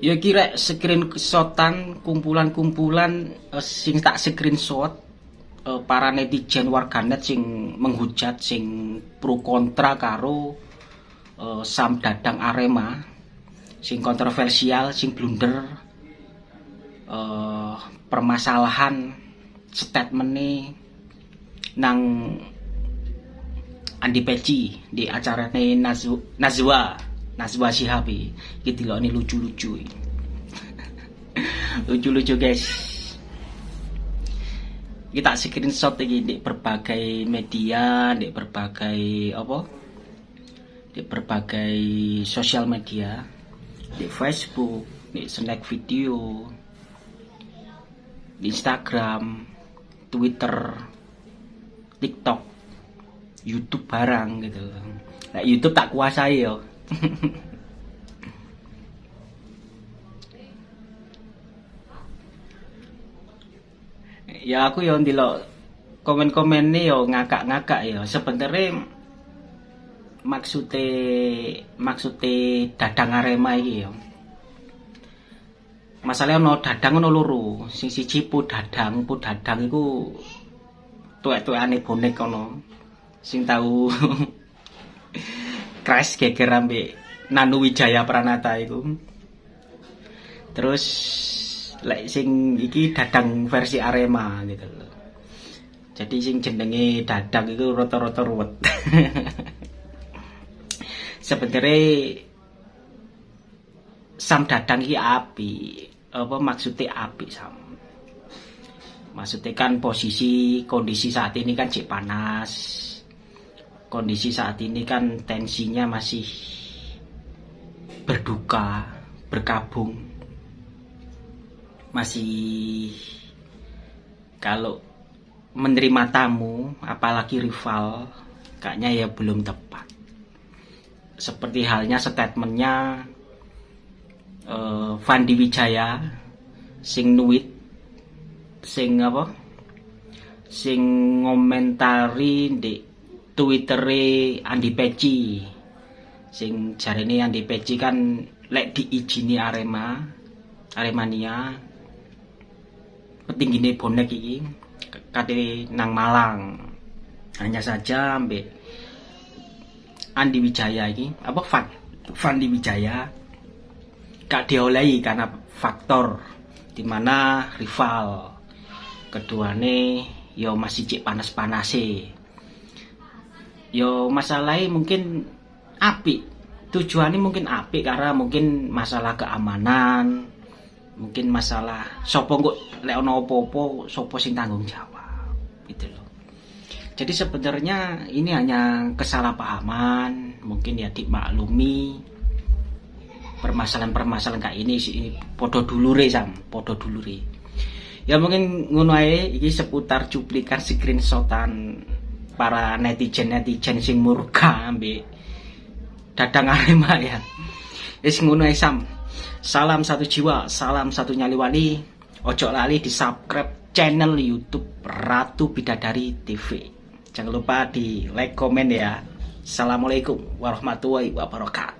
ya kira screenshotan kumpulan-kumpulan uh, sing tak screenshot uh, para netizen warganet sing menghujat sing pro kontra karo uh, Sam Dadang Arema sing kontroversial sing blunder uh, permasalahan statement nih nang Andi Peci di acara Nazwa Nazwa Shihabi gitu loh ini lucu-lucu lucu-lucu guys. Kita screenshot lagi di berbagai media di berbagai apa? Di berbagai sosial media. Di Facebook di snack video. Di Instagram Twitter TikTok YouTube barang gitu. Nah, YouTube tak kuasai yo ya aku yo ndelok komen-komen nih yo ngakak-ngakak ya sebenarnya maksudnya maksudnya dadang arema iki yo. Masalahnya no dadang no loro. Sing siji pu dadang pu dadang iku tuwek-tuwekane bonek kono sing tahu crash geger ambek Nanu Wijaya Pranata itu terus lek sing iki dadang versi Arema gitu loh. Jadi sing jenenge dadang itu rata-rata ruwet. Sebenarnya sam dadang iki api. Apa maksudnya api sam? Maksudnya kan posisi kondisi saat ini kan cek panas kondisi saat ini kan tensinya masih berduka, berkabung. Masih kalau menerima tamu, apalagi rival, kayaknya ya belum tepat. Seperti halnya statementnya uh, Fandi Wijaya, sing nuit, sing apa, sing ngomentari di Twittere Andi Peci. Sing ini Andi Peci kan lek diizini Arema Aremania petinggi bonek iki kate nang Malang. Hanya saja ambek Andi Wijaya ini apa Fan Fandi Wijaya. Gak diolehi karena faktor di mana rival keduane yo masih cek panas-panas sih yo masalahnya mungkin api. Tujuannya mungkin api karena mungkin masalah keamanan mungkin masalah sopo kok leono opo-opo sopo sing tanggung jawab gitu loh. Jadi sebenarnya ini hanya kesalahpahaman mungkin ya dimaklumi. Permasalahan-permasalahan kayak ini sih podo dulure sam podo dulure. Ya mungkin ngono ini seputar cuplikan screenshotan para netizen-netizen sing murka ambil dadang Arema ya. Wis ngono Sam. Salam satu jiwa, salam satu nyali wali. Ojo lali di subscribe channel YouTube Ratu Bidadari TV. Jangan lupa di like, komen ya. Assalamualaikum warahmatullahi wabarakatuh.